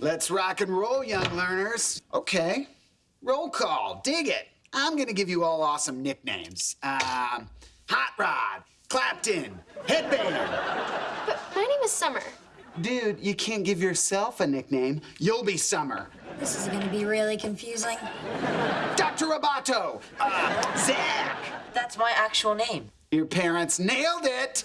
Let's rock and roll, young learners. Okay, roll call, dig it. I'm gonna give you all awesome nicknames. Um, Hot Rod, Clapton, Headband. But my name is Summer. Dude, you can't give yourself a nickname. You'll be Summer. This is gonna be really confusing. Dr. Roboto, uh, Zach. That's my actual name. Your parents nailed it.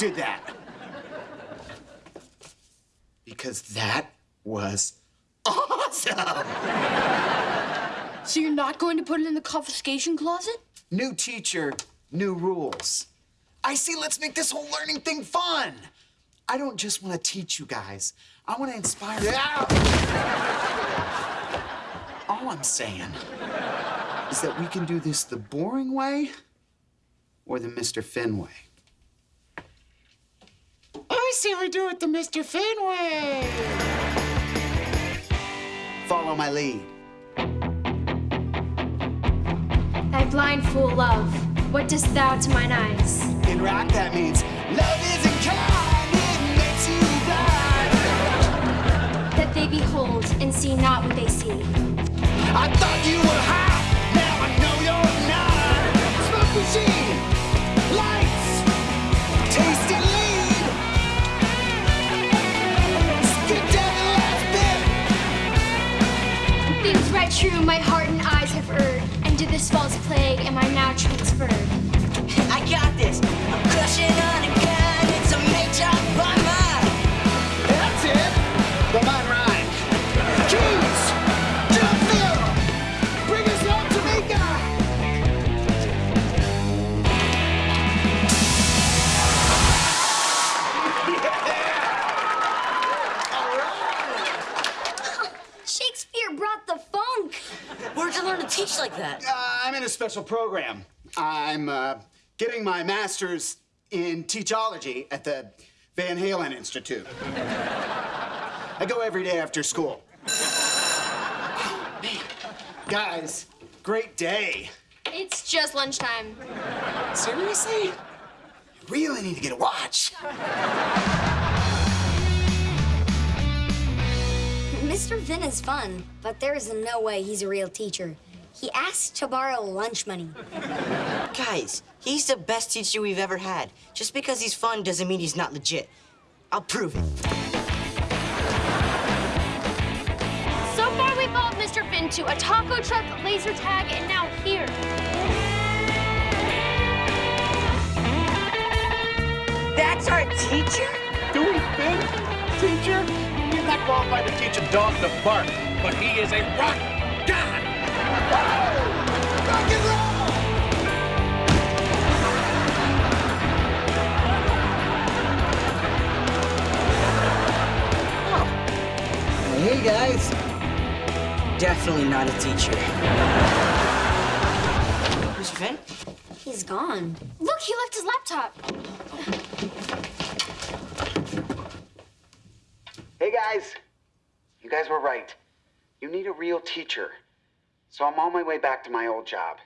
Did that? Because that was awesome. So you're not going to put it in the confiscation closet? New teacher, new rules. I see, let's make this whole learning thing fun. I don't just want to teach you guys. I want to inspire you. All I'm saying is that we can do this the boring way or the Mr. Finn way. I say we do it the Mr. Finn way. Follow my lead. Thy blind fool love, what dost thou to mine eyes? In rock, that means love isn't kind, it makes you blind. That they behold and see not what they see. I thought you were hot, Shakespeare brought the funk. Where'd you learn to teach like that? Uh, I'm in a special program. I'm uh, getting my master's in teachology at the Van Halen Institute. I go every day after school. Oh, man. Guys, great day. It's just lunchtime. Seriously? I really need to get a watch. Mr. Finn is fun, but there is no way he's a real teacher. He asked to borrow lunch money. Guys, he's the best teacher we've ever had. Just because he's fun doesn't mean he's not legit. I'll prove it. So far, we've followed Mr. Finn to a taco truck, laser tag, and now here. That's our teacher? Dewey Finn, teacher? He's not qualified to teach a dog to bark, but he is a rock god. Rock and roll! Hey, guys. Definitely not a teacher. Mr. Finn? He's gone. Look, he left his laptop. Hey guys, you guys were right. You need a real teacher. So I'm on my way back to my old job.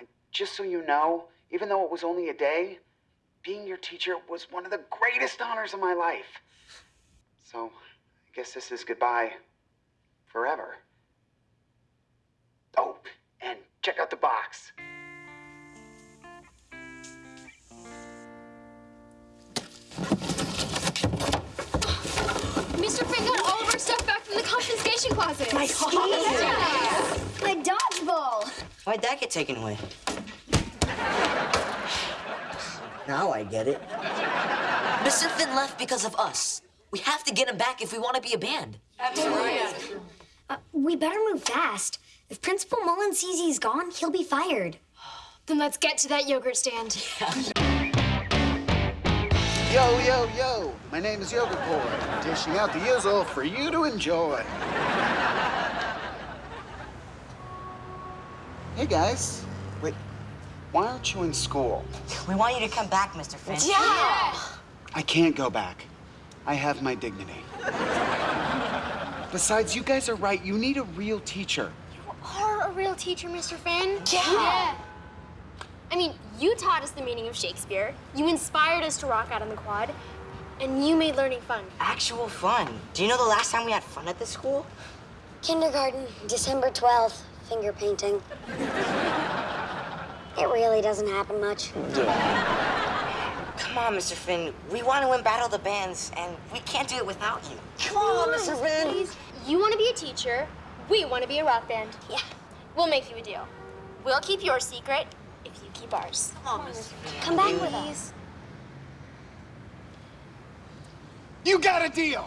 I, just so you know, even though it was only a day, being your teacher was one of the greatest honors of my life. So I guess this is goodbye forever. Oh, and check out the box. Closet. My Yeah. My dodgeball. Why'd that get taken away? Now I get it. Mr. Finn left because of us. We have to get him back if we want to be a band. Uh, we better move fast. If Principal Mullen sees he's gone, he'll be fired. Then let's get to that yogurt stand. Yo, yo, yo, my name is Yogurt Boy, dishing out the yizzle for you to enjoy. Hey guys, wait, why aren't you in school? We want you to come back, Mr. Finn. Yeah! I can't go back. I have my dignity. Besides, you guys are right. You need a real teacher. You are a real teacher, Mr. Finn. Yeah. I mean, You taught us the meaning of Shakespeare. You inspired us to rock out on the quad. And you made learning fun. Actual fun. Do you know the last time we had fun at this school? Kindergarten, December 12th, finger painting. It really doesn't happen much. Come on, Mr. Finn. We want to win Battle of the Bands, and we can't do it without you. Come on, Mr. Finn. Please. You want to be a teacher. We want to be a rock band. Yeah. We'll make you a deal. We'll keep your secret if you keep ours. Come on, Mr. Come back with us. You got a deal.